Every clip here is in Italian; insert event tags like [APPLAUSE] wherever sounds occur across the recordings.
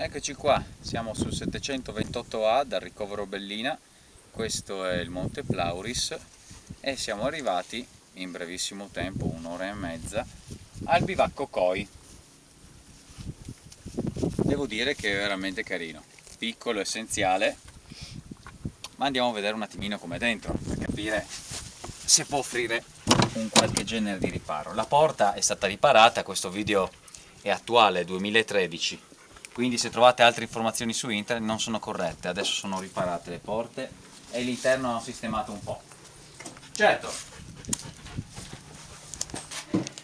Eccoci qua, siamo sul 728A dal ricovero Bellina, questo è il Monte Plauris e siamo arrivati in brevissimo tempo, un'ora e mezza, al bivacco Coi. Devo dire che è veramente carino, piccolo, essenziale, ma andiamo a vedere un attimino com'è dentro per capire se può offrire un qualche genere di riparo. La porta è stata riparata, questo video è attuale, 2013, quindi se trovate altre informazioni su internet non sono corrette, adesso sono riparate le porte e l'interno hanno sistemato un po'. Certo,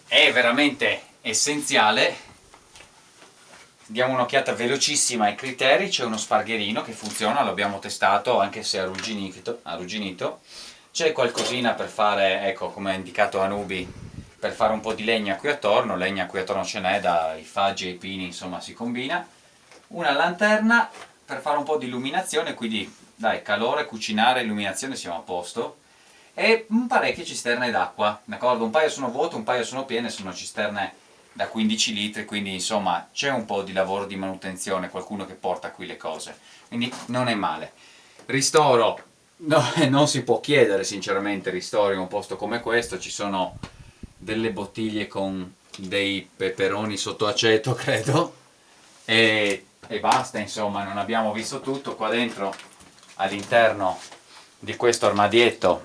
è veramente essenziale, diamo un'occhiata velocissima ai criteri, c'è uno spargherino che funziona, l'abbiamo testato anche se arrugginito, c'è qualcosina per fare, ecco come ha indicato Anubi, per fare un po' di legna qui attorno, legna qui attorno ce n'è, dai faggi ai pini insomma si combina, una lanterna per fare un po' di illuminazione, quindi dai, calore, cucinare, illuminazione siamo a posto, e parecchie cisterne d'acqua, d'accordo? Un paio sono vuote, un paio sono piene, sono cisterne da 15 litri, quindi insomma c'è un po' di lavoro di manutenzione, qualcuno che porta qui le cose, quindi non è male. Ristoro, no, [LAUGHS] non si può chiedere sinceramente ristoro in un posto come questo, ci sono delle bottiglie con dei peperoni sotto aceto [LAUGHS] credo, e e basta insomma non abbiamo visto tutto qua dentro all'interno di questo armadietto.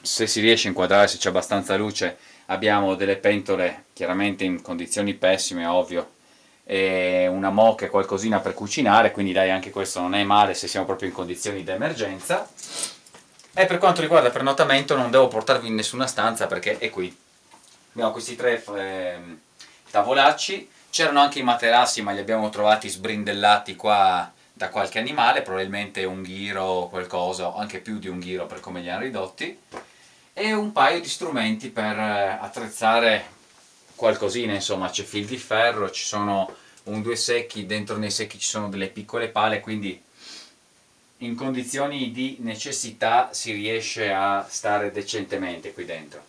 Se si riesce a inquadrare se c'è abbastanza luce abbiamo delle pentole chiaramente in condizioni pessime ovvio e una moca e qualcosina per cucinare quindi dai anche questo non è male se siamo proprio in condizioni di emergenza e per quanto riguarda il prenotamento non devo portarvi in nessuna stanza perché è qui. Abbiamo questi tre eh, tavolacci C'erano anche i materassi ma li abbiamo trovati sbrindellati qua da qualche animale, probabilmente un ghiro o qualcosa, o anche più di un ghiro per come li hanno ridotti, e un paio di strumenti per eh, attrezzare qualcosina, insomma c'è fil di ferro, ci sono un due secchi, dentro nei secchi ci sono delle piccole pale, quindi in condizioni di necessità si riesce a stare decentemente qui dentro.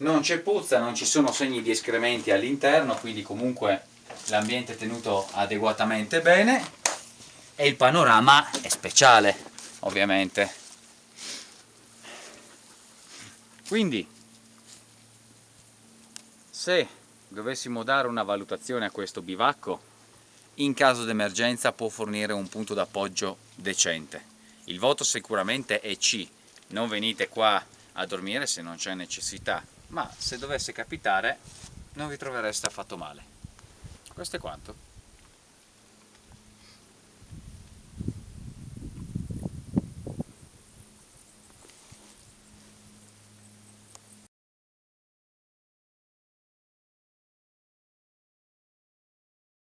Non c'è puzza, non ci sono segni di escrementi all'interno, quindi comunque l'ambiente è tenuto adeguatamente bene e il panorama è speciale ovviamente. Quindi se dovessimo dare una valutazione a questo bivacco in caso d'emergenza può fornire un punto d'appoggio decente. Il voto sicuramente è C. Non venite qua a dormire se non c'è necessità ma se dovesse capitare non vi trovereste affatto male questo è quanto.